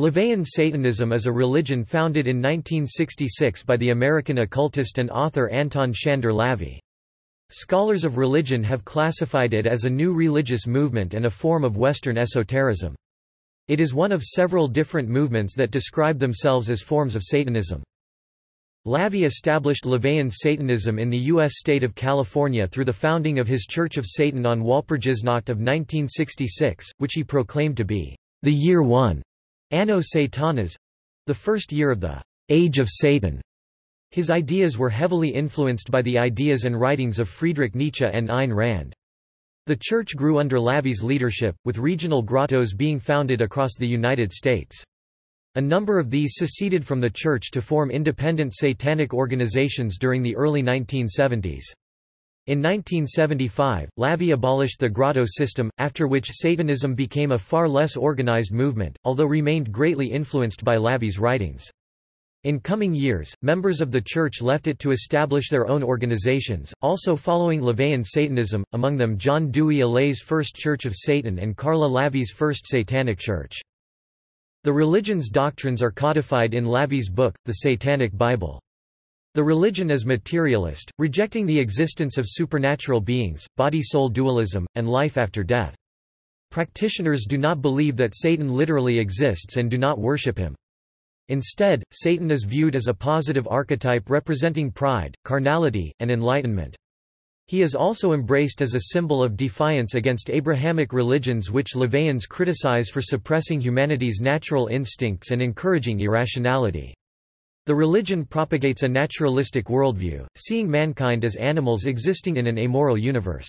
LaVeyan Satanism is a religion founded in 1966 by the American occultist and author Anton Szandor LaVey. Scholars of religion have classified it as a new religious movement and a form of Western esotericism. It is one of several different movements that describe themselves as forms of Satanism. LaVey established LaVeyan Satanism in the U.S. state of California through the founding of his Church of Satan on Walpurgisnacht of 1966, which he proclaimed to be the year one, Anno Satanas, the first year of the Age of Satan. His ideas were heavily influenced by the ideas and writings of Friedrich Nietzsche and Ayn Rand. The church grew under LaVey's leadership, with regional grottos being founded across the United States. A number of these seceded from the church to form independent satanic organizations during the early 1970s. In 1975, LaVey abolished the grotto system, after which Satanism became a far less organized movement, although remained greatly influenced by LaVey's writings. In coming years, members of the church left it to establish their own organizations, also following LaVeyan Satanism, among them John Dewey Allee's First Church of Satan and Karla LaVey's First Satanic Church. The religion's doctrines are codified in LaVey's book, The Satanic Bible. The religion is materialist, rejecting the existence of supernatural beings, body-soul dualism, and life after death. Practitioners do not believe that Satan literally exists and do not worship him. Instead, Satan is viewed as a positive archetype representing pride, carnality, and enlightenment. He is also embraced as a symbol of defiance against Abrahamic religions which LaVeyans criticize for suppressing humanity's natural instincts and encouraging irrationality. The religion propagates a naturalistic worldview, seeing mankind as animals existing in an amoral universe.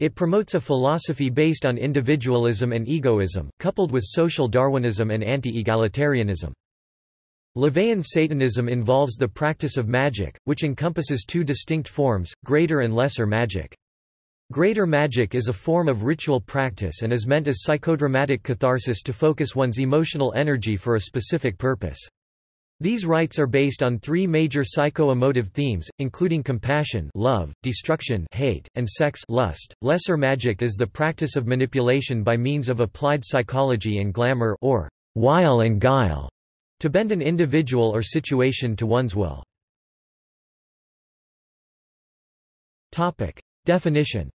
It promotes a philosophy based on individualism and egoism, coupled with social Darwinism and anti-egalitarianism. LaVeyan Satanism involves the practice of magic, which encompasses two distinct forms, greater and lesser magic. Greater magic is a form of ritual practice and is meant as psychodramatic catharsis to focus one's emotional energy for a specific purpose. These rites are based on three major psycho-emotive themes, including compassion love, destruction hate, and sex lust. Lesser magic is the practice of manipulation by means of applied psychology and glamour or wile and guile. To bend an individual or situation to one's will. Definition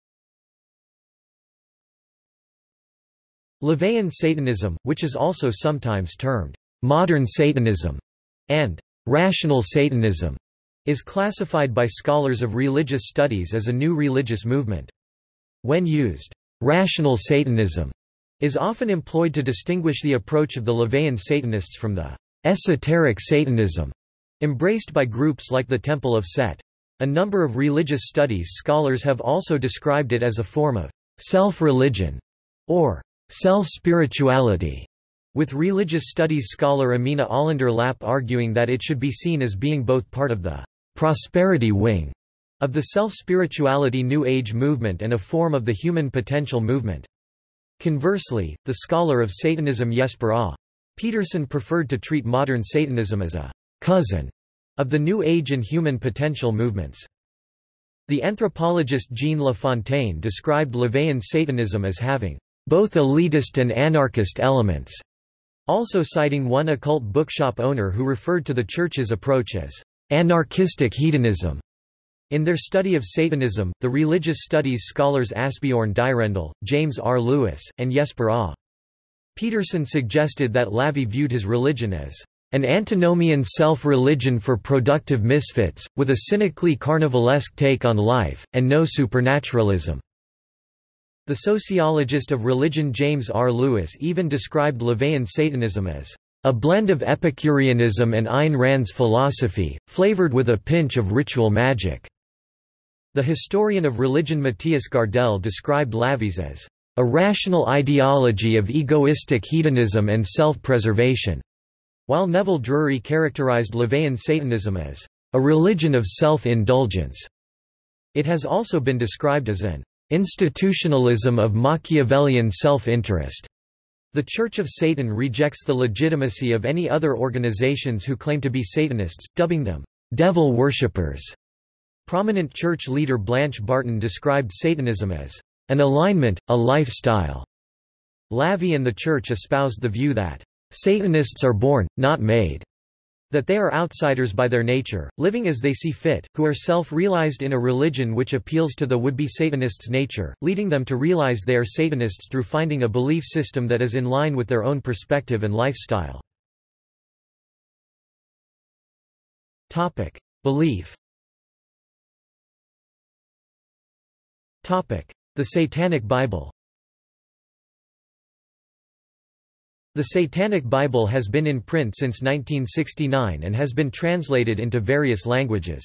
LaVeyan Satanism, which is also sometimes termed modern Satanism and rational Satanism, is classified by scholars of religious studies as a new religious movement. When used, rational Satanism is often employed to distinguish the approach of the LaVeyan Satanists from the esoteric Satanism, embraced by groups like the Temple of Set. A number of religious studies scholars have also described it as a form of self-religion or self-spirituality, with religious studies scholar Amina Olander Lap arguing that it should be seen as being both part of the prosperity wing of the self-spirituality New Age movement and a form of the human potential movement. Conversely, the scholar of Satanism Jesper A. Petersen preferred to treat modern Satanism as a cousin of the New Age and human potential movements. The anthropologist Jean LaFontaine described LaVeyan Satanism as having both elitist and anarchist elements, also citing one occult bookshop owner who referred to the church's approach as anarchistic hedonism. In their study of Satanism, the religious studies scholars Asbjorn Dyrendal, James R. Lewis, and Jesper A. Petersen suggested that LaVey viewed his religion as an antinomian self-religion for productive misfits, with a cynically carnivalesque take on life, and no supernaturalism. The sociologist of religion James R. Lewis even described LaVeyan Satanism as a blend of Epicureanism and Ayn Rand's philosophy, flavored with a pinch of ritual magic. The historian of religion Mattias Gardell described LaVey's as a rational ideology of egoistic hedonism and self-preservation, while Neville Drury characterized LaVeyan Satanism as a religion of self-indulgence. It has also been described as an institutionalism of Machiavellian self-interest. The Church of Satan rejects the legitimacy of any other organizations who claim to be Satanists, dubbing them devil worshippers. Prominent church leader Blanche Barton described Satanism as an alignment, a lifestyle. LaVey and the Church espoused the view that Satanists are born, not made that they are outsiders by their nature, living as they see fit, who are self-realized in a religion which appeals to the would-be Satanist's nature, leading them to realize they are Satanists through finding a belief system that is in line with their own perspective and lifestyle. Belief The Satanic Bible The Satanic Bible has been in print since 1969 and has been translated into various languages.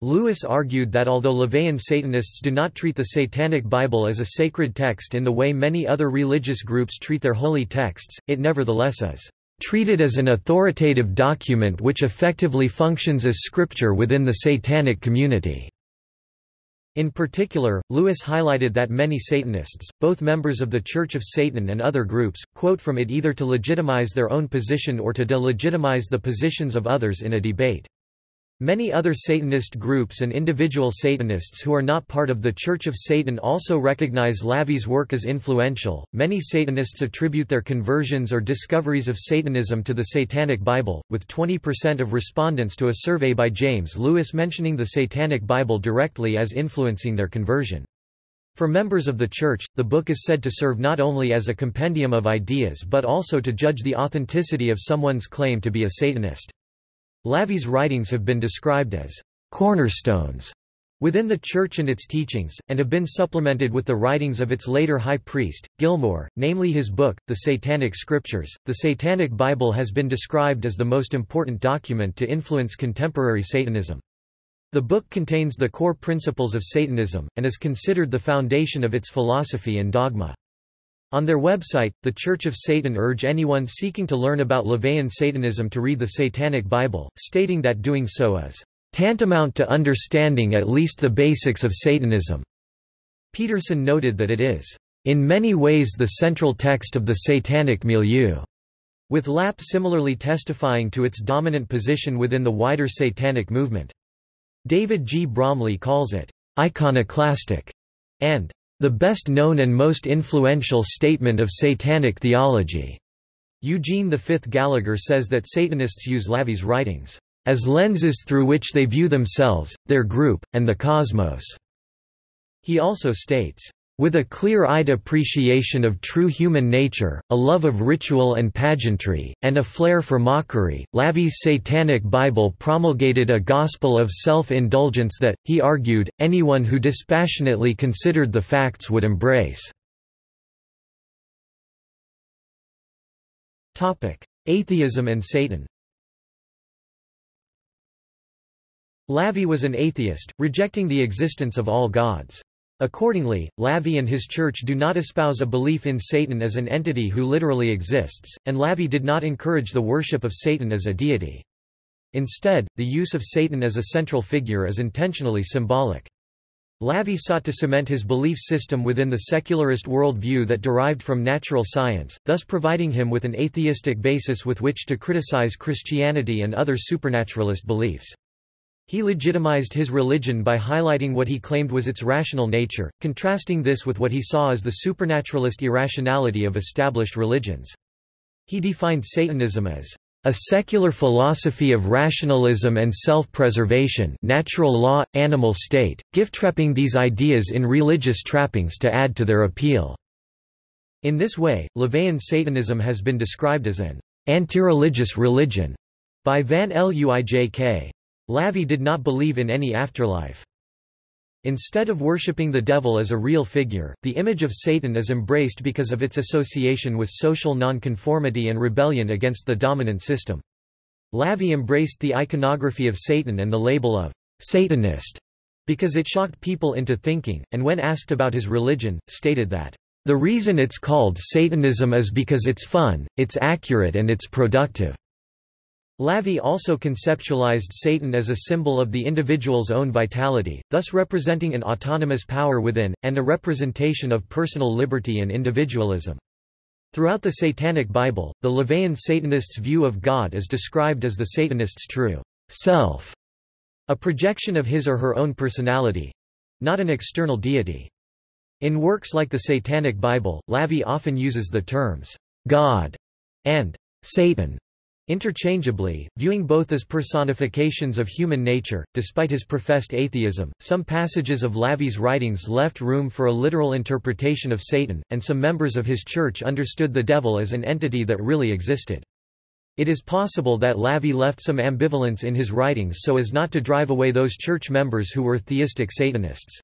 Lewis argued that although LaVeyan Satanists do not treat the Satanic Bible as a sacred text in the way many other religious groups treat their holy texts, it nevertheless is treated as an authoritative document which effectively functions as scripture within the Satanic community. In particular, Lewis highlighted that many Satanists, both members of the Church of Satan and other groups, quote from it either to legitimize their own position or to delegitimize the positions of others in a debate. Many other Satanist groups and individual Satanists who are not part of the Church of Satan also recognize LaVey's work as influential. Many Satanists attribute their conversions or discoveries of Satanism to the Satanic Bible, with 20% of respondents to a survey by James Lewis mentioning the Satanic Bible directly as influencing their conversion. For members of the Church, the book is said to serve not only as a compendium of ideas but also to judge the authenticity of someone's claim to be a Satanist. LaVey's writings have been described as cornerstones within the Church and its teachings, and have been supplemented with the writings of its later high priest, Gilmore, namely his book, The Satanic Scriptures. The Satanic Bible has been described as the most important document to influence contemporary Satanism. The book contains the core principles of Satanism, and is considered the foundation of its philosophy and dogma. On their website, The Church of Satan urge anyone seeking to learn about LaVeyan Satanism to read the Satanic Bible, stating that doing so is tantamount to understanding at least the basics of Satanism. Petersen noted that it is in many ways the central text of the satanic milieu, with Lap similarly testifying to its dominant position within the wider satanic movement. David G. Bromley calls it iconoclastic and the best known and most influential statement of satanic theology. Eugene V. Gallagher says that Satanists use LaVey's writings as lenses through which they view themselves, their group, and the cosmos. He also states, with a clear-eyed appreciation of true human nature, a love of ritual and pageantry, and a flair for mockery, LaVey's Satanic Bible promulgated a gospel of self-indulgence that, he argued, anyone who dispassionately considered the facts would embrace. Atheism and Satan LaVey was an atheist, rejecting the existence of all gods. Accordingly, LaVey and his church do not espouse a belief in Satan as an entity who literally exists, and LaVey did not encourage the worship of Satan as a deity. Instead, the use of Satan as a central figure is intentionally symbolic. LaVey sought to cement his belief system within the secularist worldview that derived from natural science, thus providing him with an atheistic basis with which to criticize Christianity and other supernaturalist beliefs. He legitimized his religion by highlighting what he claimed was its rational nature, contrasting this with what he saw as the supernaturalist irrationality of established religions. He defined Satanism as a secular philosophy of rationalism and self-preservation natural law, animal state, gift-trapping these ideas in religious trappings to add to their appeal. In this way, LaVeyan Satanism has been described as an anti-religious religion by Van Luijk. LaVey did not believe in any afterlife. Instead of worshipping the devil as a real figure, the image of Satan is embraced because of its association with social nonconformity and rebellion against the dominant system. LaVey embraced the iconography of Satan and the label of Satanist because it shocked people into thinking, and when asked about his religion, stated that, "...the reason it's called Satanism is because it's fun, it's accurate and it's productive." LaVey also conceptualized Satan as a symbol of the individual's own vitality, thus representing an autonomous power within, and a representation of personal liberty and individualism. Throughout the Satanic Bible, the LaVeyan Satanist's view of God is described as the Satanist's true self, a projection of his or her own personality—not an external deity. In works like the Satanic Bible, LaVey often uses the terms God and Satan Interchangeably, viewing both as personifications of human nature, despite his professed atheism, some passages of Lavee's writings left room for a literal interpretation of Satan, and some members of his church understood the devil as an entity that really existed. It is possible that Lavie left some ambivalence in his writings so as not to drive away those church members who were theistic Satanists.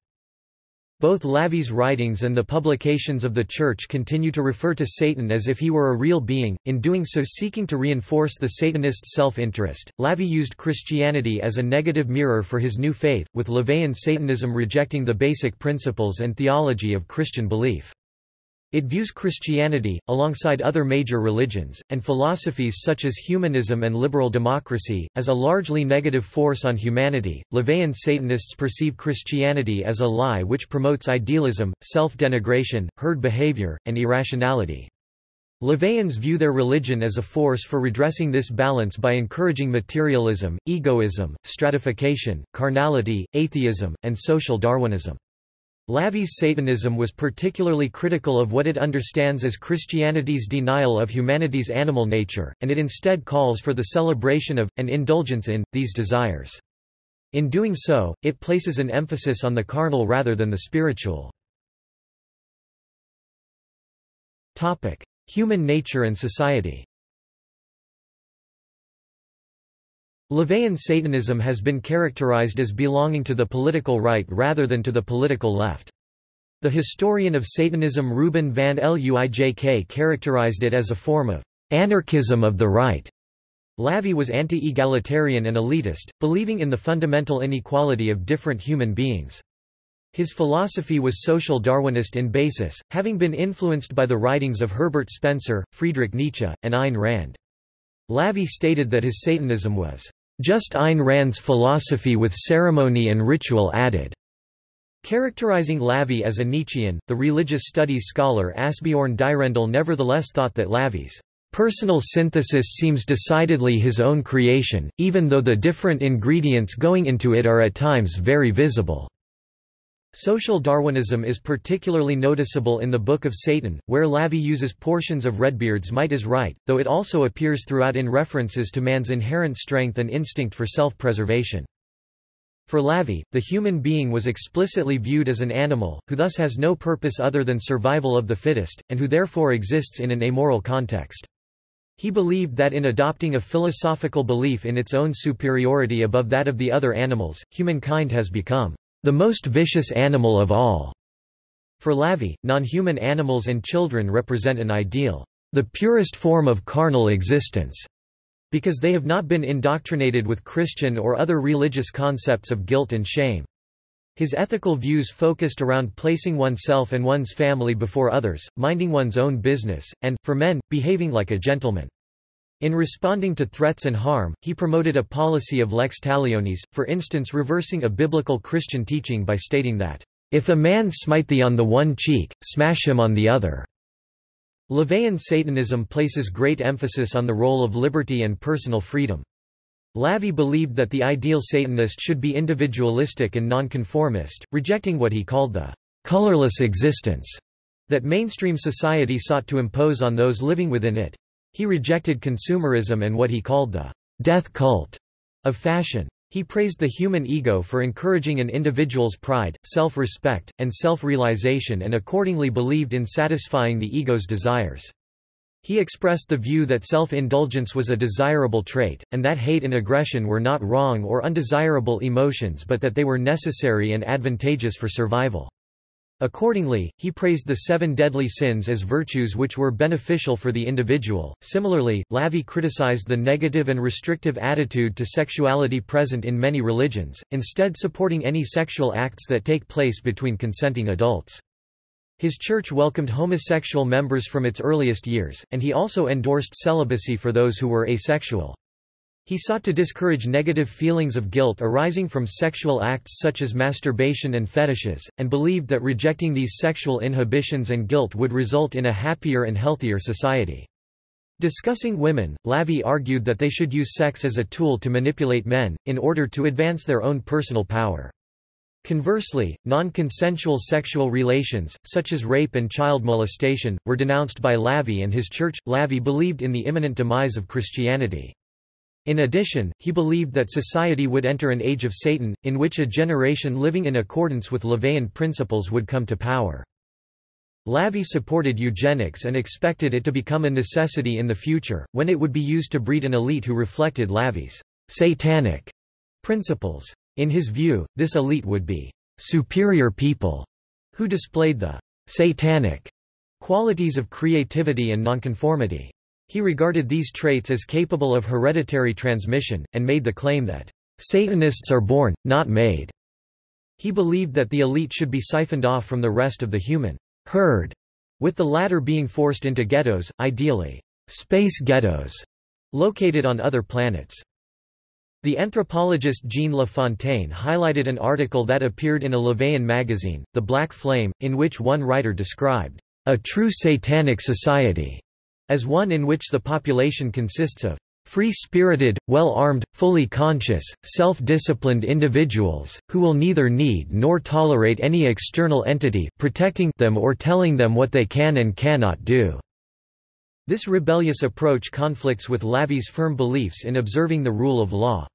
Both Lavie's writings and the publications of the Church continue to refer to Satan as if he were a real being, in doing so seeking to reinforce the Satanist's self-interest. Lavie used Christianity as a negative mirror for his new faith, with LaVeyan Satanism rejecting the basic principles and theology of Christian belief. It views Christianity, alongside other major religions, and philosophies such as humanism and liberal democracy, as a largely negative force on humanity. LaVeyan Satanists perceive Christianity as a lie which promotes idealism, self denigration, herd behavior, and irrationality. LaVeyans view their religion as a force for redressing this balance by encouraging materialism, egoism, stratification, carnality, atheism, and social Darwinism. Lavie's Satanism was particularly critical of what it understands as Christianity's denial of humanity's animal nature, and it instead calls for the celebration of, and indulgence in, these desires. In doing so, it places an emphasis on the carnal rather than the spiritual. Human nature and society LaVeyan Satanism has been characterized as belonging to the political right rather than to the political left. The historian of Satanism Ruben van Luijk characterized it as a form of anarchism of the right. Lavie was anti-egalitarian and elitist, believing in the fundamental inequality of different human beings. His philosophy was social Darwinist in basis, having been influenced by the writings of Herbert Spencer, Friedrich Nietzsche, and Ayn Rand. Lavie stated that his Satanism was just Ayn Rand's philosophy with ceremony and ritual added. Characterizing Lavie as a Nietzschean, the religious studies scholar Asbjorn Dyrendal nevertheless thought that Lavie's personal synthesis seems decidedly his own creation, even though the different ingredients going into it are at times very visible. Social Darwinism is particularly noticeable in the Book of Satan, where Lavie uses portions of Redbeard's Might is Right, though it also appears throughout in references to man's inherent strength and instinct for self-preservation. For Lavie, the human being was explicitly viewed as an animal, who thus has no purpose other than survival of the fittest, and who therefore exists in an amoral context. He believed that in adopting a philosophical belief in its own superiority above that of the other animals, humankind has become the most vicious animal of all. For Lavie, non-human animals and children represent an ideal, the purest form of carnal existence, because they have not been indoctrinated with Christian or other religious concepts of guilt and shame. His ethical views focused around placing oneself and one's family before others, minding one's own business, and, for men, behaving like a gentleman. In responding to threats and harm, he promoted a policy of lex talionis, for instance reversing a biblical Christian teaching by stating that, "...if a man smite thee on the one cheek, smash him on the other." LaVeyan Satanism places great emphasis on the role of liberty and personal freedom. Lavie believed that the ideal Satanist should be individualistic and nonconformist, rejecting what he called the colorless existence that mainstream society sought to impose on those living within it. He rejected consumerism and what he called the death cult of fashion. He praised the human ego for encouraging an individual's pride, self-respect, and self-realization and accordingly believed in satisfying the ego's desires. He expressed the view that self-indulgence was a desirable trait, and that hate and aggression were not wrong or undesirable emotions but that they were necessary and advantageous for survival. Accordingly, he praised the seven deadly sins as virtues which were beneficial for the individual. Similarly, Lavie criticized the negative and restrictive attitude to sexuality present in many religions, instead supporting any sexual acts that take place between consenting adults. His church welcomed homosexual members from its earliest years, and he also endorsed celibacy for those who were asexual. He sought to discourage negative feelings of guilt arising from sexual acts such as masturbation and fetishes, and believed that rejecting these sexual inhibitions and guilt would result in a happier and healthier society. Discussing women, Lavie argued that they should use sex as a tool to manipulate men, in order to advance their own personal power. Conversely, non-consensual sexual relations, such as rape and child molestation, were denounced by LaVey and his church. LaVey believed in the imminent demise of Christianity. In addition, he believed that society would enter an age of Satan, in which a generation living in accordance with LaVeyan principles would come to power. LaVey supported eugenics and expected it to become a necessity in the future, when it would be used to breed an elite who reflected LaVey's satanic principles. In his view, this elite would be superior people who displayed the satanic qualities of creativity and nonconformity. He regarded these traits as capable of hereditary transmission, and made the claim that Satanists are born, not made. He believed that the elite should be siphoned off from the rest of the human herd, with the latter being forced into ghettos, ideally space ghettos, located on other planets. The anthropologist Jean LaFontaine highlighted an article that appeared in a LaVeyan magazine, The Black Flame, in which one writer described a true satanic society as one in which the population consists of free-spirited, well-armed, fully conscious, self-disciplined individuals, who will neither need nor tolerate any external entity protecting them or telling them what they can and cannot do. This rebellious approach conflicts with Lavi's firm beliefs in observing the rule of law.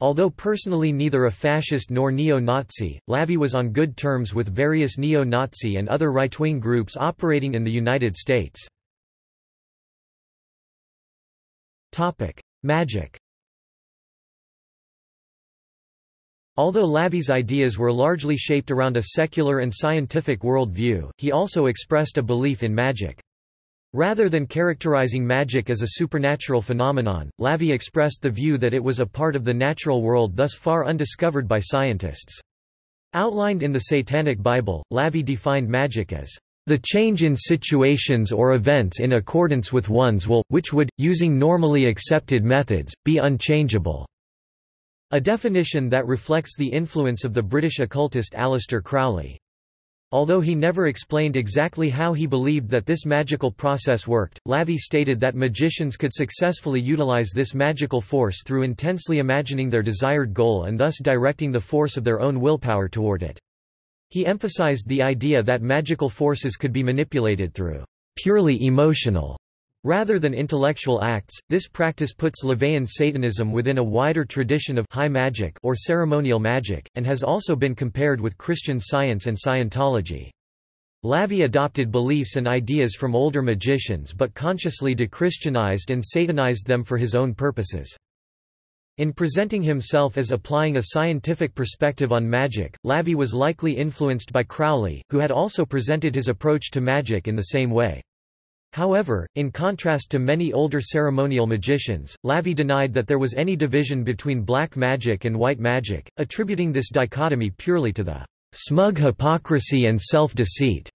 Although personally neither a fascist nor neo-Nazi, Lavi was on good terms with various neo-Nazi and other right-wing groups operating in the United States. Magic Although LaVey's ideas were largely shaped around a secular and scientific worldview, he also expressed a belief in magic. Rather than characterizing magic as a supernatural phenomenon, LaVey expressed the view that it was a part of the natural world thus far undiscovered by scientists. Outlined in the Satanic Bible, LaVey defined magic as the change in situations or events in accordance with one's will, which would, using normally accepted methods, be unchangeable." A definition that reflects the influence of the British occultist Aleister Crowley. Although he never explained exactly how he believed that this magical process worked, LaVey stated that magicians could successfully utilize this magical force through intensely imagining their desired goal and thus directing the force of their own willpower toward it. He emphasized the idea that magical forces could be manipulated through purely emotional Rather than intellectual acts, this practice puts LaVeyan Satanism within a wider tradition of high magic or ceremonial magic, and has also been compared with Christian Science and Scientology. LaVey adopted beliefs and ideas from older magicians but consciously dechristianized and satanized them for his own purposes. In presenting himself as applying a scientific perspective on magic, LaVey was likely influenced by Crowley, who had also presented his approach to magic in the same way. However, in contrast to many older ceremonial magicians, LaVey denied that there was any division between black magic and white magic, attributing this dichotomy purely to the smug hypocrisy and self-deceit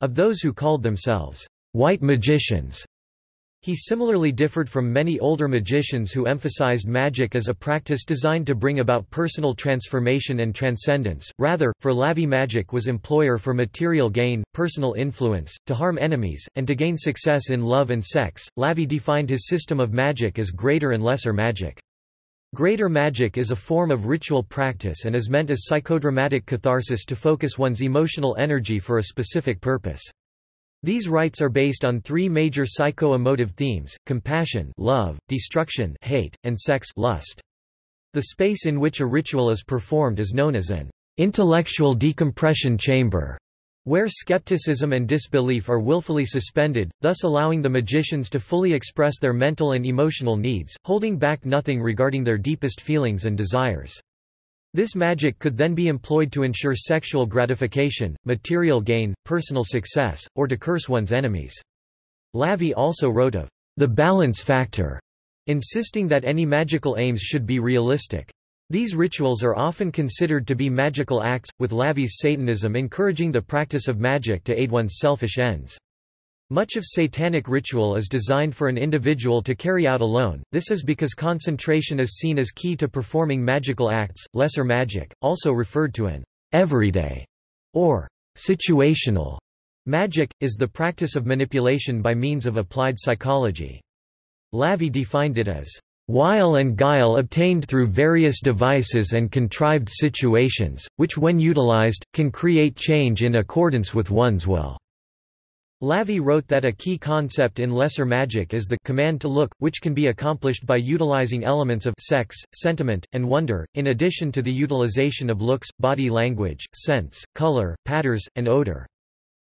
of those who called themselves white magicians. He similarly differed from many older magicians who emphasized magic as a practice designed to bring about personal transformation and transcendence. Rather, for Lavi magic was employer for material gain, personal influence, to harm enemies, and to gain success in love and sex. Lavi defined his system of magic as greater and lesser magic. Greater magic is a form of ritual practice and is meant as psychodramatic catharsis to focus one's emotional energy for a specific purpose. These rites are based on three major psycho-emotive themes, compassion love, destruction hate, and sex lust. The space in which a ritual is performed is known as an intellectual decompression chamber, where skepticism and disbelief are willfully suspended, thus allowing the magicians to fully express their mental and emotional needs, holding back nothing regarding their deepest feelings and desires. This magic could then be employed to ensure sexual gratification, material gain, personal success, or to curse one's enemies. LaVey also wrote of the balance factor, insisting that any magical aims should be realistic. These rituals are often considered to be magical acts, with LaVey's Satanism encouraging the practice of magic to aid one's selfish ends. Much of satanic ritual is designed for an individual to carry out alone, this is because concentration is seen as key to performing magical acts. Lesser magic, also referred to an everyday or situational magic, is the practice of manipulation by means of applied psychology. LaVey defined it as wile and guile obtained through various devices and contrived situations, which when utilized, can create change in accordance with one's will." Lavie wrote that a key concept in lesser magic is the command to look, which can be accomplished by utilizing elements of sex, sentiment, and wonder, in addition to the utilization of looks, body language, sense, color, patterns, and odor.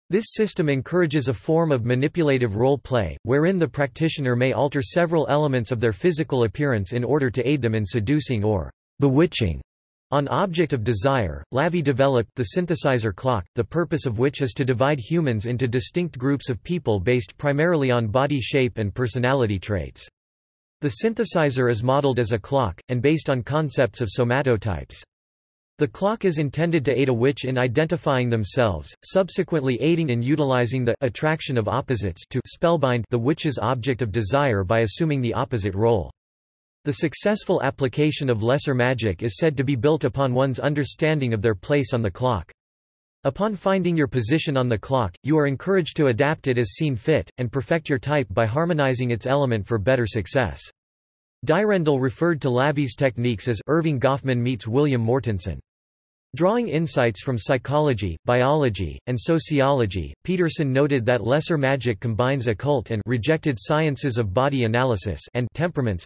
This system encourages a form of manipulative role play, wherein the practitioner may alter several elements of their physical appearance in order to aid them in seducing or bewitching on object of desire, Lavie developed the synthesizer clock, the purpose of which is to divide humans into distinct groups of people based primarily on body shape and personality traits. The synthesizer is modeled as a clock, and based on concepts of somatotypes. The clock is intended to aid a witch in identifying themselves, subsequently aiding in utilizing the attraction of opposites to spellbind the witch's object of desire by assuming the opposite role. The successful application of lesser magic is said to be built upon one's understanding of their place on the clock. Upon finding your position on the clock, you are encouraged to adapt it as seen fit, and perfect your type by harmonizing its element for better success. Dyrendal referred to Lavie's techniques as Erving Goffman meets William Mortensen. Drawing insights from psychology, biology, and sociology, Petersen noted that lesser magic combines occult and rejected sciences of body analysis and temperaments,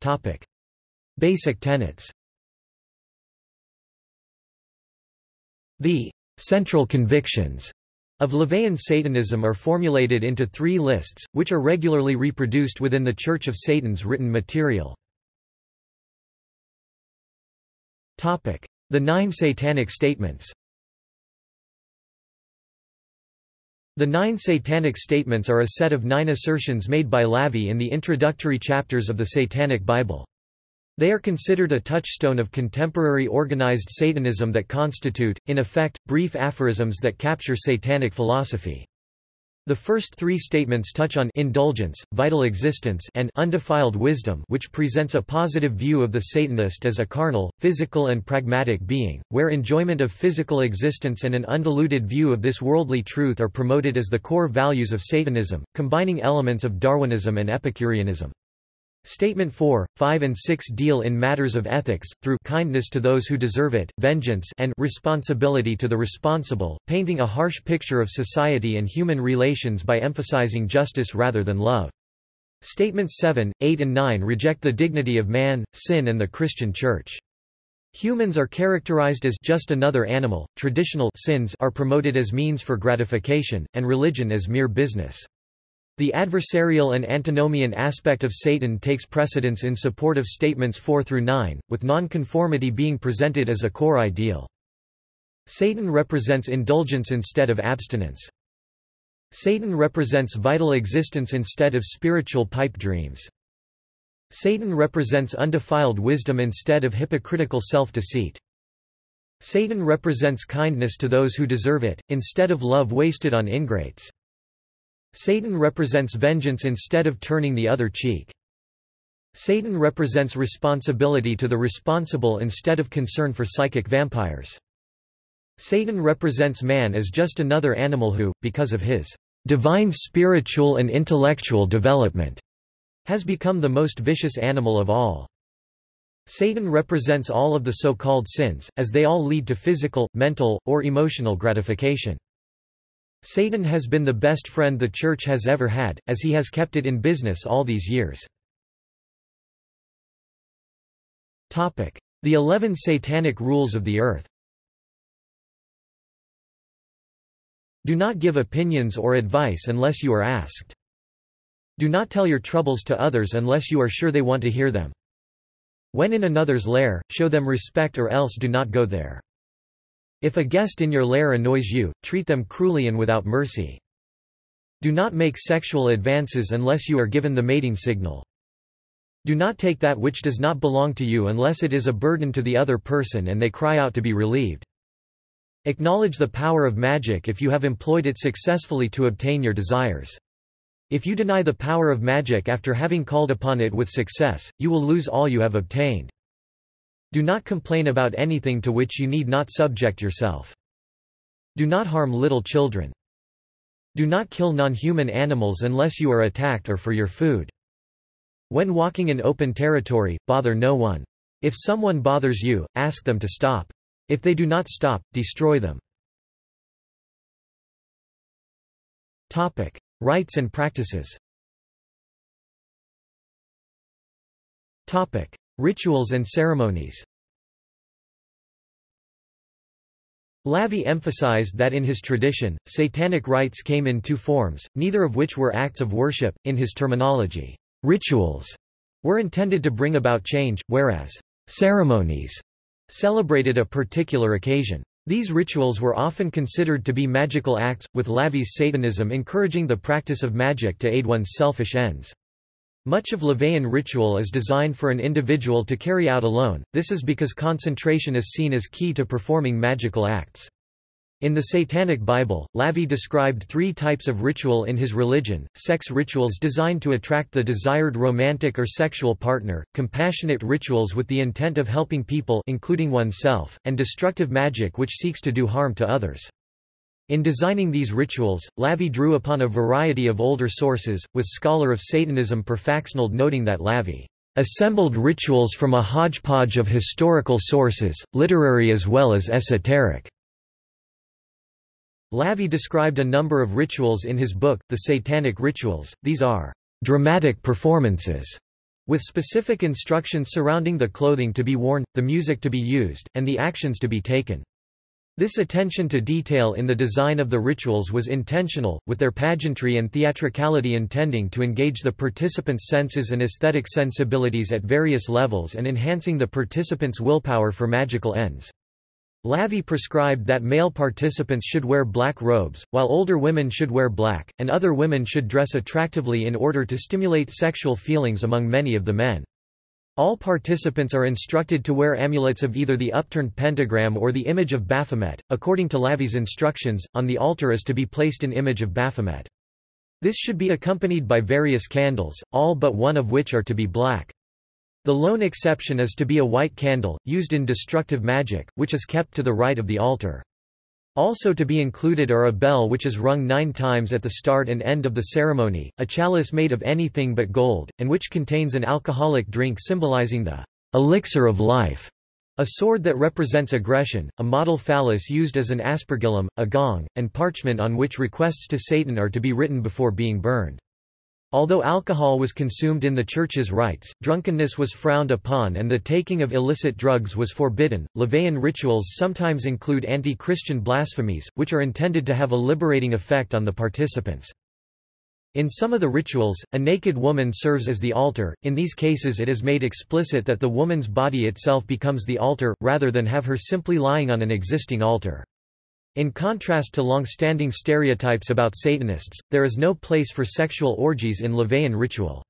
Topic. Basic tenets The central convictions of LaVeyan Satanism are formulated into three lists, which are regularly reproduced within the Church of Satan's written material. The Nine Satanic Statements The Nine Satanic Statements are a set of nine assertions made by Lavie in the introductory chapters of the Satanic Bible. They are considered a touchstone of contemporary organized Satanism that constitute, in effect, brief aphorisms that capture Satanic philosophy. The first three statements touch on indulgence, vital existence and undefiled wisdom which presents a positive view of the Satanist as a carnal, physical and pragmatic being, where enjoyment of physical existence and an undiluted view of this worldly truth are promoted as the core values of Satanism, combining elements of Darwinism and Epicureanism. Statement 4, 5 and 6 deal in matters of ethics, through kindness to those who deserve it, vengeance and responsibility to the responsible, painting a harsh picture of society and human relations by emphasizing justice rather than love. Statements 7, 8 and 9 reject the dignity of man, sin and the Christian Church. Humans are characterized as just another animal, traditional sins are promoted as means for gratification, and religion as mere business. The adversarial and antinomian aspect of Satan takes precedence in support of statements 4 through 9, with nonconformity being presented as a core ideal. Satan represents indulgence instead of abstinence. Satan represents vital existence instead of spiritual pipe dreams. Satan represents undefiled wisdom instead of hypocritical self-deceit. Satan represents kindness to those who deserve it, instead of love wasted on ingrates. Satan represents vengeance instead of turning the other cheek. Satan represents responsibility to the responsible instead of concern for psychic vampires. Satan represents man as just another animal who, because of his divine spiritual and intellectual development, has become the most vicious animal of all. Satan represents all of the so-called sins, as they all lead to physical, mental, or emotional gratification. Satan has been the best friend the Church has ever had, as he has kept it in business all these years. The Eleven Satanic Rules of the Earth Do not give opinions or advice unless you are asked. Do not tell your troubles to others unless you are sure they want to hear them. When in another's lair, show them respect or else do not go there. If a guest in your lair annoys you, treat them cruelly and without mercy. Do not make sexual advances unless you are given the mating signal. Do not take that which does not belong to you unless it is a burden to the other person and they cry out to be relieved. Acknowledge the power of magic if you have employed it successfully to obtain your desires. If you deny the power of magic after having called upon it with success, you will lose all you have obtained. Do not complain about anything to which you need not subject yourself. Do not harm little children. Do not kill non-human animals unless you are attacked or for your food. When walking in open territory, bother no one. If someone bothers you, ask them to stop. If they do not stop, destroy them. Topic: Rites and practices. Topic: Rituals and ceremonies. LaVey emphasized that in his tradition, satanic rites came in two forms, neither of which were acts of worship. In his terminology, rituals were intended to bring about change, whereas ceremonies celebrated a particular occasion. These rituals were often considered to be magical acts, with LaVey's Satanism encouraging the practice of magic to aid one's selfish ends. Much of LaVeyan ritual is designed for an individual to carry out alone, this is because concentration is seen as key to performing magical acts. In the Satanic Bible, LaVey described three types of ritual in his religion, sex rituals designed to attract the desired romantic or sexual partner, compassionate rituals with the intent of helping people including oneself, and destructive magic which seeks to do harm to others. In designing these rituals, LaVey drew upon a variety of older sources, with scholar of Satanism Per Faxneld noting that LaVey assembled rituals from a hodgepodge of historical sources, literary as well as esoteric. LaVey described a number of rituals in his book, The Satanic Rituals. These are dramatic performances with specific instructions surrounding the clothing to be worn, the music to be used, and the actions to be taken. This attention to detail in the design of the rituals was intentional, with their pageantry and theatricality intending to engage the participants' senses and aesthetic sensibilities at various levels and enhancing the participants' willpower for magical ends. LaVey prescribed that male participants should wear black robes, while older women should wear black, and other women should dress attractively in order to stimulate sexual feelings among many of the men. All participants are instructed to wear amulets of either the upturned pentagram or the image of Baphomet. According to Lavi's instructions, on the altar is to be placed an image of Baphomet. This should be accompanied by various candles, all but one of which are to be black. The lone exception is to be a white candle, used in destructive magic, which is kept to the right of the altar. Also to be included are a bell which is rung nine times at the start and end of the ceremony, a chalice made of anything but gold, and which contains an alcoholic drink symbolizing the elixir of life, a sword that represents aggression, a model phallus used as an aspergillum, a gong, and parchment on which requests to Satan are to be written before being burned. Although alcohol was consumed in the Church's rites, drunkenness was frowned upon and the taking of illicit drugs was forbidden. LaVeyan rituals sometimes include anti Christian blasphemies, which are intended to have a liberating effect on the participants. In some of the rituals, a naked woman serves as the altar, in these cases it is made explicit that the woman's body itself becomes the altar, rather than have her simply lying on an existing altar. In contrast to long-standing stereotypes about Satanists, there is no place for sexual orgies in LaVeyan ritual.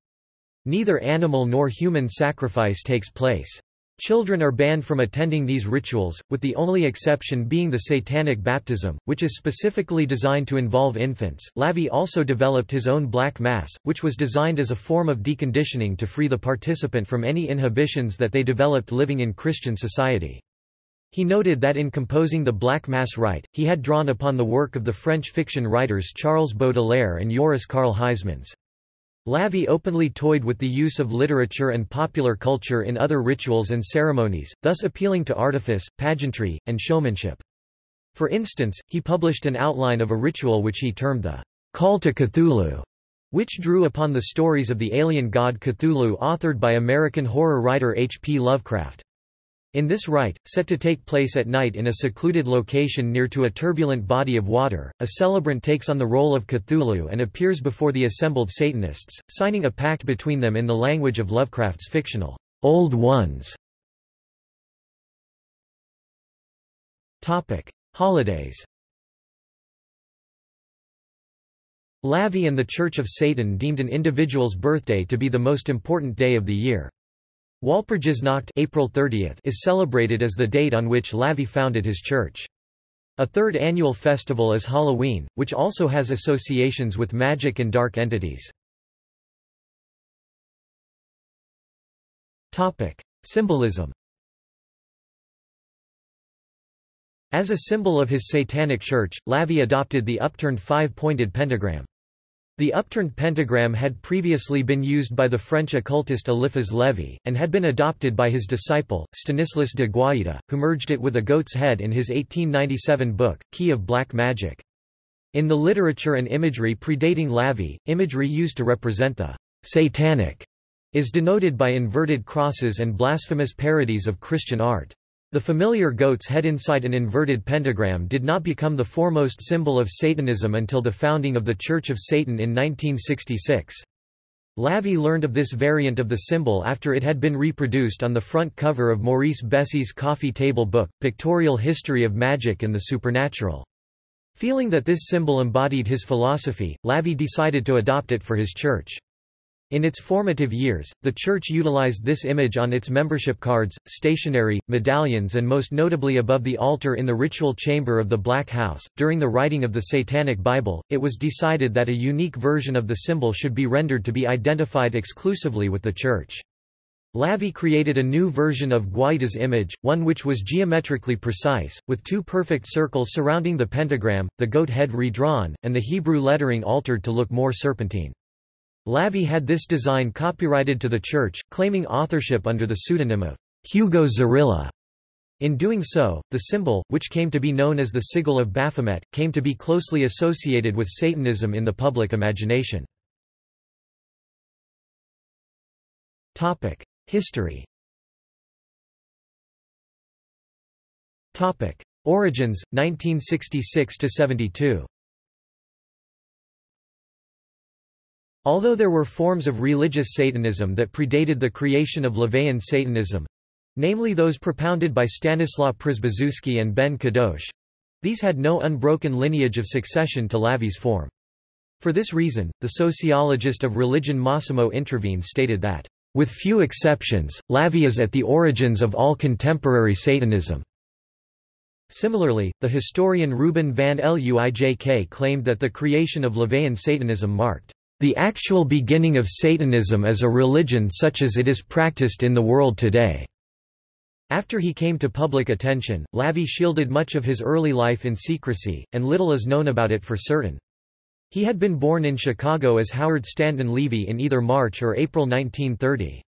Neither animal nor human sacrifice takes place. Children are banned from attending these rituals, with the only exception being the satanic baptism, which is specifically designed to involve infants. LaVey also developed his own black mass, which was designed as a form of deconditioning to free the participant from any inhibitions that they developed living in Christian society. He noted that in composing the Black Mass Rite, he had drawn upon the work of the French fiction writers Charles Baudelaire and Joris Karl Huysmans. LaVey openly toyed with the use of literature and popular culture in other rituals and ceremonies, thus appealing to artifice, pageantry, and showmanship. For instance, he published an outline of a ritual which he termed the Call to Cthulhu, which drew upon the stories of the alien god Cthulhu authored by American horror writer H. P. Lovecraft. In this rite, set to take place at night in a secluded location near to a turbulent body of water, a celebrant takes on the role of Cthulhu and appears before the assembled Satanists, signing a pact between them in the language of Lovecraft's fictional, Old Ones. Holidays Lavi and the Church of Satan deemed an individual's birthday to be the most important day of the year. Walpurgisnacht April 30th is celebrated as the date on which LaVey founded his church. A third annual festival is Halloween, which also has associations with magic and dark entities. Symbolism As a symbol of his satanic church, Lavie adopted the upturned five-pointed pentagram. The upturned pentagram had previously been used by the French occultist Eliphas Lévi, and had been adopted by his disciple, Stanislas de Guaita, who merged it with a goat's head in his 1897 book, Key of Black Magic. In the literature and imagery predating Lavie, imagery used to represent the satanic is denoted by inverted crosses and blasphemous parodies of Christian art. The familiar goat's head inside an inverted pentagram did not become the foremost symbol of Satanism until the founding of the Church of Satan in 1966. LaVey learned of this variant of the symbol after it had been reproduced on the front cover of Maurice Bessy's coffee table book, Pictorial History of Magic and the Supernatural. Feeling that this symbol embodied his philosophy, LaVey decided to adopt it for his church. In its formative years, the Church utilized this image on its membership cards, stationery, medallions, and most notably above the altar in the ritual chamber of the Black House. During the writing of the Satanic Bible, it was decided that a unique version of the symbol should be rendered to be identified exclusively with the Church. LaVey created a new version of Guaita's image, one which was geometrically precise, with two perfect circles surrounding the pentagram, the goat head redrawn, and the Hebrew lettering altered to look more serpentine. LaVey had this design copyrighted to the church, claiming authorship under the pseudonym of Hugo Zorilla. In doing so, the symbol, which came to be known as the sigil of Baphomet, came to be closely associated with Satanism in the public imagination. History Origins, 1966–72 Although there were forms of religious Satanism that predated the creation of LaVeyan Satanism—namely those propounded by Stanislaw Przybyszewski and Ben Kadosh—these had no unbroken lineage of succession to LaVey's form. For this reason, the sociologist of religion Massimo Introvigne stated that, "...with few exceptions, LaVey is at the origins of all contemporary Satanism." Similarly, the historian Ruben van Luijk claimed that the creation of LaVeyan Satanism marked the actual beginning of Satanism as a religion such as it is practiced in the world today. After he came to public attention, LaVey shielded much of his early life in secrecy, and little is known about it for certain. He had been born in Chicago as Howard Stanton Levy in either March or April 1930.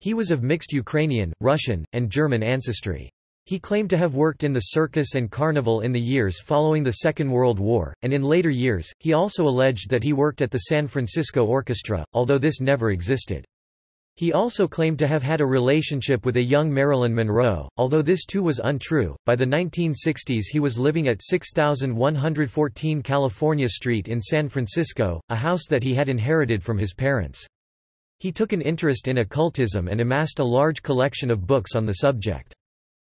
He was of mixed Ukrainian, Russian, and German ancestry. He claimed to have worked in the circus and carnival in the years following the Second World War, and in later years, he also alleged that he worked at the San Francisco Orchestra, although this never existed. He also claimed to have had a relationship with a young Marilyn Monroe, although this too was untrue. By the 1960s, he was living at 6114 California Street in San Francisco, a house that he had inherited from his parents. He took an interest in occultism and amassed a large collection of books on the subject.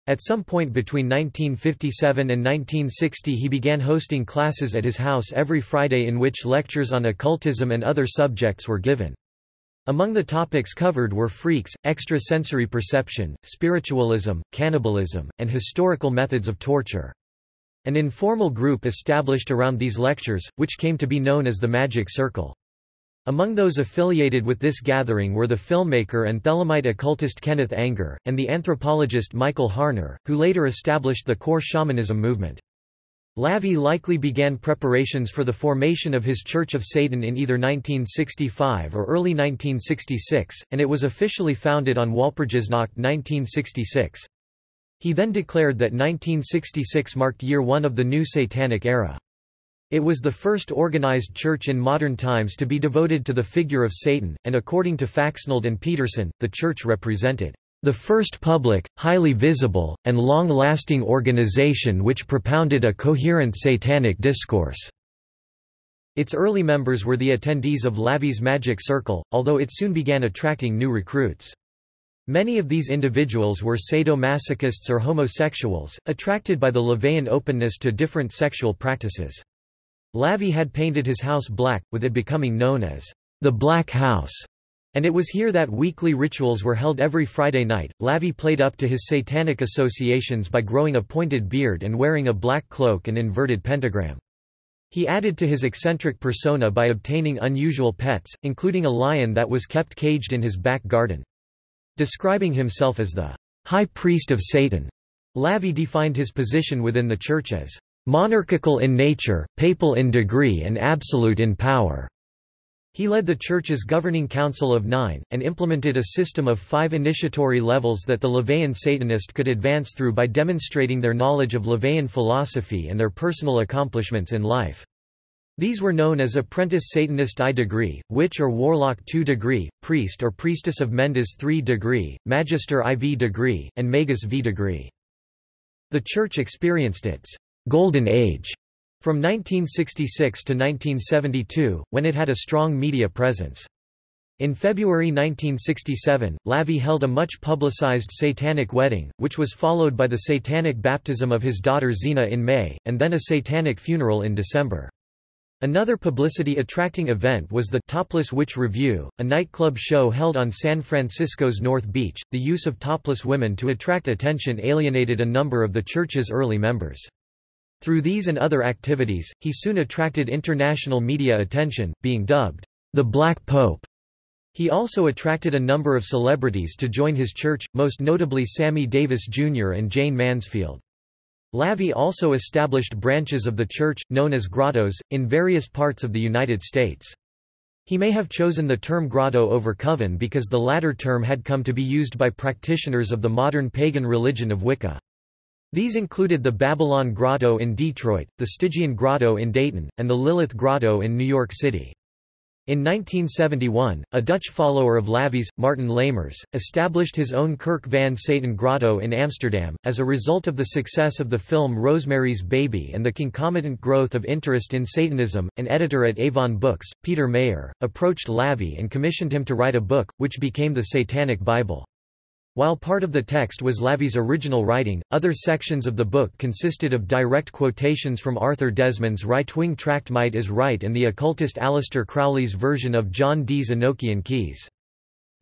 At some point between 1957 and 1960 he began hosting classes at his house every Friday in which lectures on occultism and other subjects were given. Among the topics covered were freaks, extrasensory perception, spiritualism, cannibalism, and historical methods of torture. An informal group established around these lectures, which came to be known as the Magic Circle. Among those affiliated with this gathering were the filmmaker and Thelemite occultist Kenneth Anger, and the anthropologist Michael Harner, who later established the core shamanism movement. LaVey likely began preparations for the formation of his Church of Satan in either 1965 or early 1966, and it was officially founded on Walpurgisnacht 1966. He then declared that 1966 marked year one of the new Satanic era. It was the first organized church in modern times to be devoted to the figure of Satan, and according to Faxneld and Petersen, the church represented the first public, highly visible, and long-lasting organization which propounded a coherent satanic discourse. Its early members were the attendees of LaVey's Magic Circle, although it soon began attracting new recruits. Many of these individuals were sadomasochists or homosexuals, attracted by the LaVeyan openness to different sexual practices. LaVey had painted his house black, with it becoming known as the Black House, and it was here that weekly rituals were held every Friday night. LaVey played up to his satanic associations by growing a pointed beard and wearing a black cloak and inverted pentagram. He added to his eccentric persona by obtaining unusual pets, including a lion that was kept caged in his back garden. Describing himself as the high priest of Satan, LaVey defined his position within the Church as monarchical in nature, papal in degree and absolute in power. He led the Church's governing council of nine, and implemented a system of five initiatory levels that the LaVeyan Satanist could advance through by demonstrating their knowledge of LaVeyan philosophy and their personal accomplishments in life. These were known as Apprentice Satanist I degree, Witch or Warlock II degree, Priest or Priestess of Mendes III degree, Magister IV degree, and Magus V degree. The Church experienced its «golden age» From 1966 to 1972, when it had a strong media presence. In February 1967, LaVey held a much publicized satanic wedding, which was followed by the satanic baptism of his daughter Zeena in May, and then a satanic funeral in December. Another publicity-attracting event was the Topless Witch Revue, a nightclub show held on San Francisco's North Beach. The use of topless women to attract attention alienated a number of the church's early members. Through these and other activities, he soon attracted international media attention, being dubbed, the Black Pope. He also attracted a number of celebrities to join his church, most notably Sammy Davis Jr. and Jayne Mansfield. LaVey also established branches of the church, known as grottos, in various parts of the United States. He may have chosen the term grotto over coven because the latter term had come to be used by practitioners of the modern pagan religion of Wicca. These included the Babylon Grotto in Detroit, the Stygian Grotto in Dayton, and the Lilith Grotto in New York City. In 1971, a Dutch follower of LaVey's, Martin Lamers, established his own Kerk van Satan Grotto in Amsterdam. As a result of the success of the film Rosemary's Baby and the concomitant growth of interest in Satanism, an editor at Avon Books, Peter Mayer, approached LaVey and commissioned him to write a book, which became the Satanic Bible. While part of the text was LaVey's original writing, other sections of the book consisted of direct quotations from Arthur Desmond's right-wing tract Might is Right and the occultist Aleister Crowley's version of John Dee's Enochian Keys.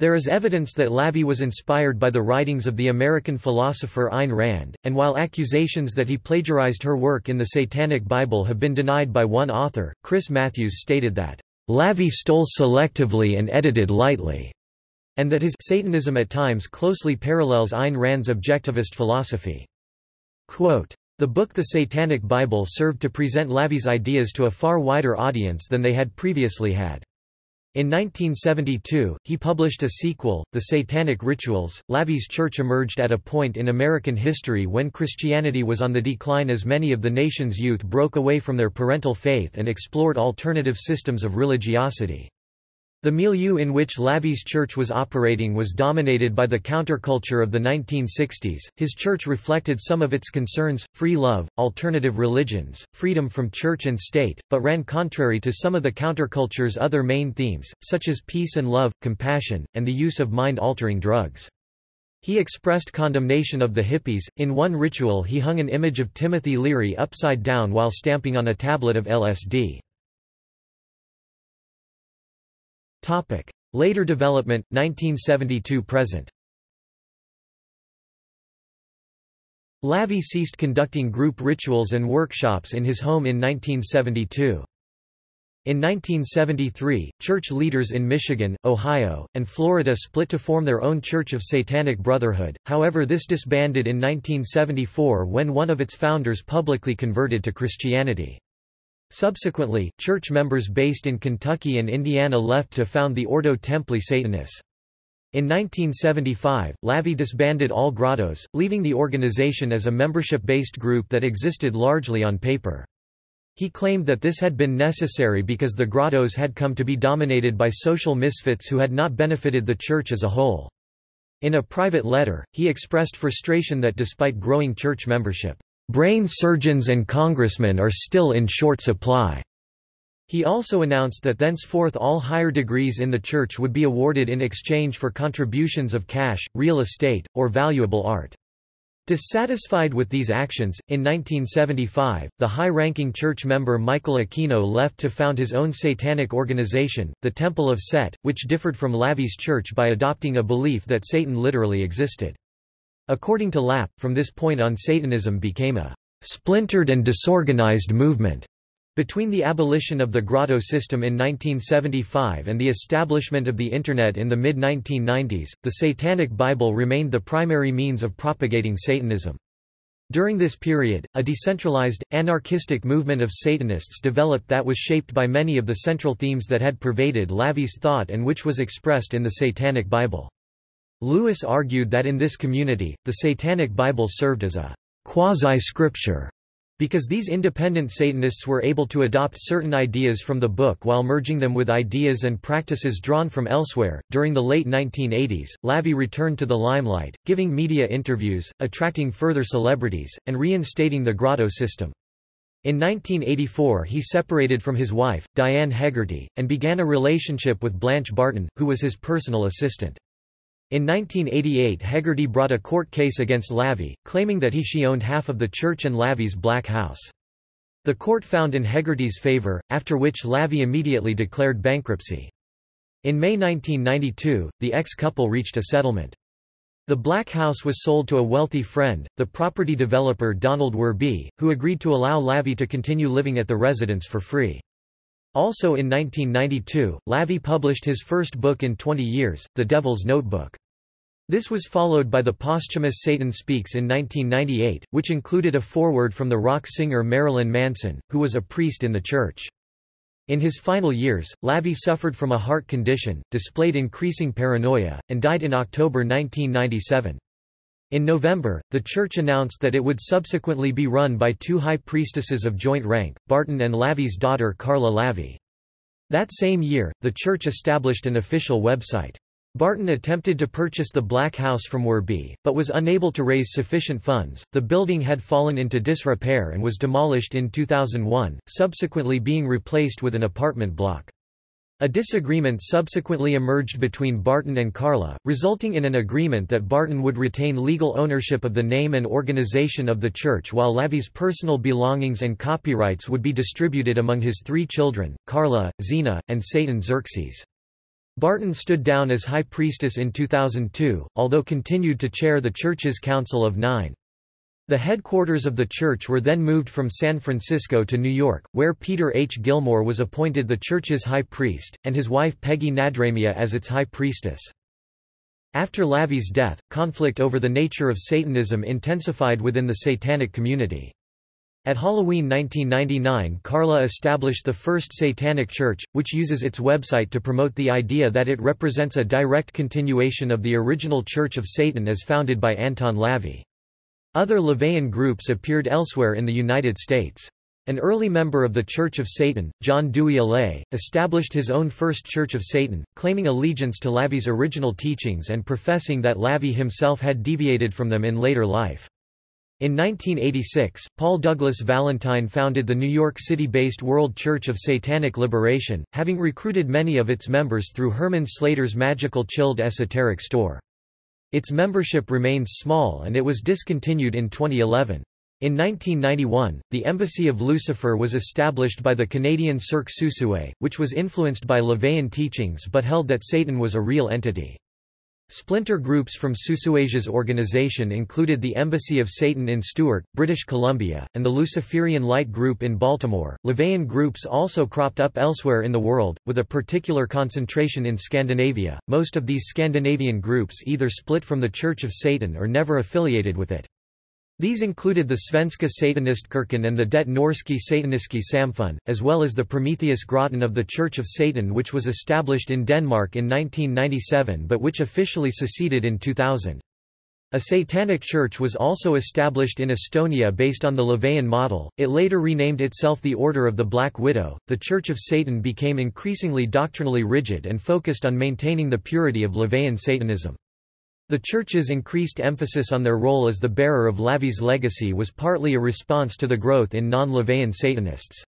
There is evidence that LaVey was inspired by the writings of the American philosopher Ayn Rand, and while accusations that he plagiarized her work in the Satanic Bible have been denied by one author, Chris Matthews stated that, "...LaVey stole selectively and edited lightly." And that his Satanism at times closely parallels Ayn Rand's objectivist philosophy. Quote, the book The Satanic Bible served to present LaVey's ideas to a far wider audience than they had previously had. In 1972, he published a sequel, The Satanic Rituals. LaVey's church emerged at a point in American history when Christianity was on the decline as many of the nation's youth broke away from their parental faith and explored alternative systems of religiosity. The milieu in which LaVey's church was operating was dominated by the counterculture of the 1960s. His church reflected some of its concerns free love, alternative religions, freedom from church and state, but ran contrary to some of the counterculture's other main themes, such as peace and love, compassion, and the use of mind altering drugs. He expressed condemnation of the hippies. In one ritual, he hung an image of Timothy Leary upside down while stamping on a tablet of LSD. Topic. Later development, 1972–present LaVey ceased conducting group rituals and workshops in his home in 1972. In 1973, church leaders in Michigan, Ohio, and Florida split to form their own Church of Satanic Brotherhood, however this disbanded in 1974 when one of its founders publicly converted to Christianity. Subsequently, church members based in Kentucky and Indiana left to found the Ordo Templi Satanis. In 1975, LaVey disbanded all grottos, leaving the organization as a membership-based group that existed largely on paper. He claimed that this had been necessary because the grottos had come to be dominated by social misfits who had not benefited the church as a whole. In a private letter, he expressed frustration that despite growing church membership, Brain surgeons and congressmen are still in short supply. He also announced that thenceforth all higher degrees in the church would be awarded in exchange for contributions of cash, real estate, or valuable art. Dissatisfied with these actions, in 1975, the high-ranking church member Michael Aquino left to found his own satanic organization, the Temple of Set, which differed from LaVey's church by adopting a belief that Satan literally existed. According to Lap, from this point on Satanism became a splintered and disorganized movement. Between the abolition of the grotto system in 1975 and the establishment of the Internet in the mid-1990s, the Satanic Bible remained the primary means of propagating Satanism. During this period, a decentralized, anarchistic movement of Satanists developed that was shaped by many of the central themes that had pervaded LaVey's thought and which was expressed in the Satanic Bible. Lewis argued that in this community, the Satanic Bible served as a quasi-scripture because these independent Satanists were able to adopt certain ideas from the book while merging them with ideas and practices drawn from elsewhere. During the late 1980s, LaVey returned to the limelight, giving media interviews, attracting further celebrities, and reinstating the grotto system. In 1984 he separated from his wife, Diane Hegarty, and began a relationship with Blanche Barton, who was his personal assistant. In 1988 Hegarty brought a court case against LaVey, claiming that he she owned half of the church and LaVey's Black House. The court found in Hegarty's favor, after which LaVey immediately declared bankruptcy. In May 1992, the ex-couple reached a settlement. The Black House was sold to a wealthy friend, the property developer Donald Werby, who agreed to allow LaVey to continue living at the residence for free. Also in 1992, LaVey published his first book in 20 years, The Devil's Notebook. This was followed by the posthumous Satan Speaks in 1998, which included a foreword from the rock singer Marilyn Manson, who was a priest in the church. In his final years, LaVey suffered from a heart condition, displayed increasing paranoia, and died in October 1997. In November, the church announced that it would subsequently be run by two high priestesses of joint rank, Barton and LaVey's daughter Karla LaVey. That same year, the church established an official website. Barton attempted to purchase the Black House from Werby, but was unable to raise sufficient funds. The building had fallen into disrepair and was demolished in 2001, subsequently being replaced with an apartment block. A disagreement subsequently emerged between Barton and Karla, resulting in an agreement that Barton would retain legal ownership of the name and organization of the church while LaVey's personal belongings and copyrights would be distributed among his three children, Karla, Zeena, and Satan Xerxes. Barton stood down as high priestess in 2002, although continued to chair the church's Council of Nine. The headquarters of the church were then moved from San Francisco to New York, where Peter H. Gilmore was appointed the church's high priest, and his wife Peggy Nadramia as its high priestess. After LaVey's death, conflict over the nature of Satanism intensified within the Satanic community. At Halloween 1999 Karla established the first Satanic Church, which uses its website to promote the idea that it represents a direct continuation of the original Church of Satan as founded by Anton LaVey. Other LaVeyan groups appeared elsewhere in the United States. An early member of the Church of Satan, John Dewey Allee, established his own First Church of Satan, claiming allegiance to LaVey's original teachings and professing that LaVey himself had deviated from them in later life. In 1986, Paul Douglas Valentine founded the New York City-based World Church of Satanic Liberation, having recruited many of its members through Herman Slater's Magickal Childe Esoteric Store. Its membership remains small and it was discontinued in 2011. In 1991, the Embassy of Lucifer was established by the Canadian Cirque Susue, which was influenced by LaVeyan teachings but held that Satan was a real entity. Splinter groups from Susuesia's organization included the Embassy of Satan in Stewart, British Columbia, and the Luciferian Light Group in Baltimore. LaVeyan groups also cropped up elsewhere in the world, with a particular concentration in Scandinavia. Most of these Scandinavian groups either split from the Church of Satan or never affiliated with it. These included the Svenska Satanistkirken and the Det Norske Sataniske Samfund, as well as the Prometheus Grotten of the Church of Satan which was established in Denmark in 1997 but which officially seceded in 2000. A satanic church was also established in Estonia based on the LaVeyan model. It later renamed itself the Order of the Black Widow. The Church of Satan became increasingly doctrinally rigid and focused on maintaining the purity of LaVeyan Satanism. The Church's increased emphasis on their role as the bearer of LaVey's legacy was partly a response to the growth in non-LaVeyan Satanists.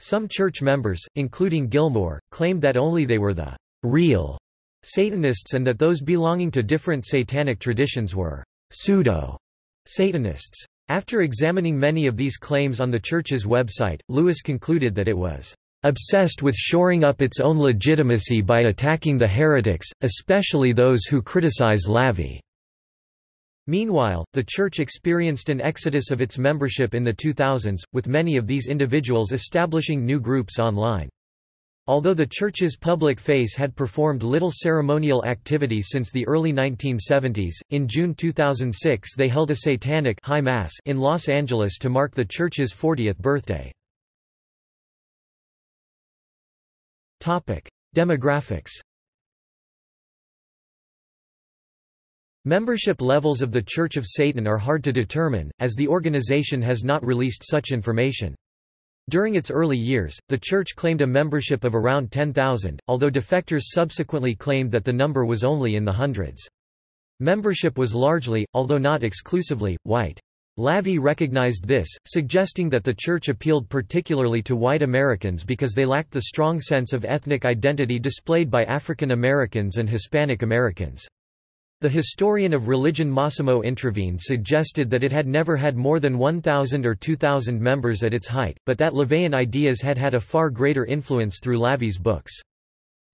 Some church members, including Gilmore, claimed that only they were the real Satanists and that those belonging to different satanic traditions were pseudo-Satanists. After examining many of these claims on the Church's website, Lewis concluded that it was obsessed with shoring up its own legitimacy by attacking the heretics, especially those who criticize LaVey. Meanwhile, the Church experienced an exodus of its membership in the 2000s, with many of these individuals establishing new groups online. Although the Church's public face had performed little ceremonial activity since the early 1970s, in June 2006 they held a satanic high mass in Los Angeles to mark the Church's 40th birthday. Demographics Membership levels of the Church of Satan are hard to determine, as the organization has not released such information. During its early years, the church claimed a membership of around 10,000, although defectors subsequently claimed that the number was only in the hundreds. Membership was largely, although not exclusively, white. LaVey recognized this, suggesting that the church appealed particularly to white Americans because they lacked the strong sense of ethnic identity displayed by African Americans and Hispanic Americans. The historian of religion Massimo Introvigne suggested that it had never had more than 1,000 or 2,000 members at its height, but that LaVeyan ideas had had a far greater influence through LaVey's books.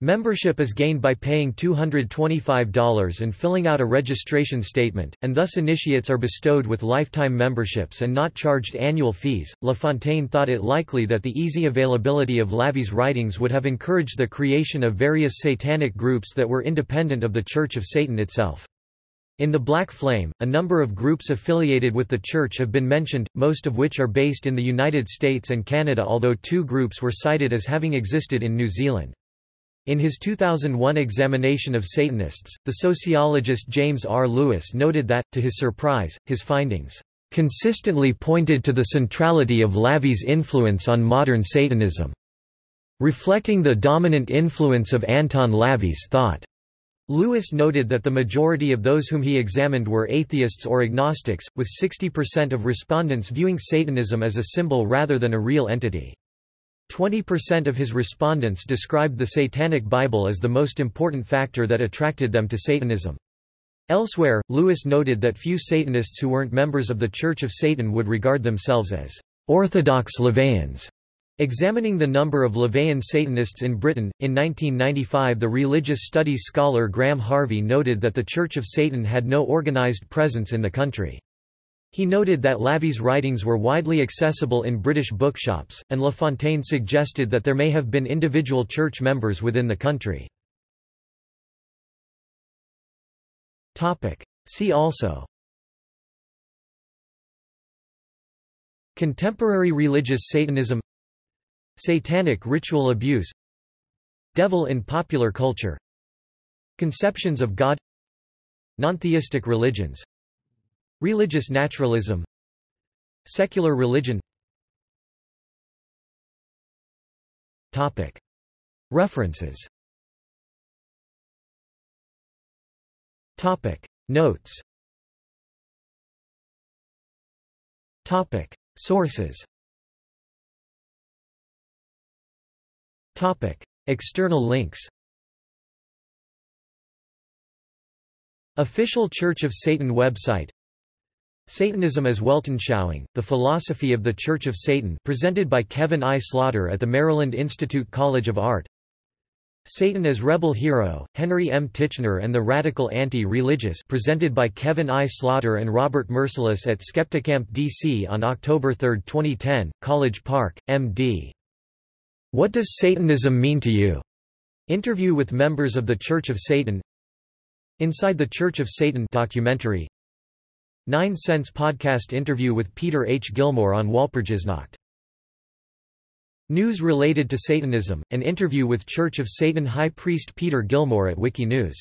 Membership is gained by paying $225 and filling out a registration statement, and thus initiates are bestowed with lifetime memberships and not charged annual fees. LaFontaine thought it likely that the easy availability of LaVey's writings would have encouraged the creation of various satanic groups that were independent of the Church of Satan itself. In the Black Flame, a number of groups affiliated with the Church have been mentioned, most of which are based in the United States and Canada although two groups were cited as having existed in New Zealand. In his 2001 examination of Satanists, the sociologist James R. Lewis noted that, to his surprise, his findings consistently pointed to the centrality of LaVey's influence on modern Satanism, reflecting the dominant influence of Anton LaVey's thought. Lewis noted that the majority of those whom he examined were atheists or agnostics, with 60% of respondents viewing Satanism as a symbol rather than a real entity. 20% of his respondents described the Satanic Bible as the most important factor that attracted them to Satanism. Elsewhere, Lewis noted that few Satanists who weren't members of the Church of Satan would regard themselves as Orthodox LaVeyans. Examining the number of LaVeyan Satanists in Britain, in 1995 the religious studies scholar Graham Harvey noted that the Church of Satan had no organized presence in the country. He noted that LaVey's writings were widely accessible in British bookshops, and LaFontaine suggested that there may have been individual church members within the country. See also Contemporary religious Satanism Satanic ritual abuse Devil in popular culture Conceptions of God Nontheistic religions Religious naturalism. Secular religion. References. Notes. Sources. External links. Official Church of Satan website Satanism as Weltanschauung, The Philosophy of the Church of Satan presented by Kevin I. Slaughter at the Maryland Institute College of Art Satan as Rebel Hero, Henry M. Titchener and the Radical Anti-Religious presented by Kevin I. Slaughter and Robert Merciless at Skepticamp DC on October 3, 2010, College Park, M.D. What Does Satanism Mean to You? Interview with members of the Church of Satan Inside the Church of Satan documentary 9 Cents podcast interview with Peter H. Gilmore on Walpurgisnacht. News related to Satanism, an interview with Church of Satan High Priest Peter Gilmore at Wikinews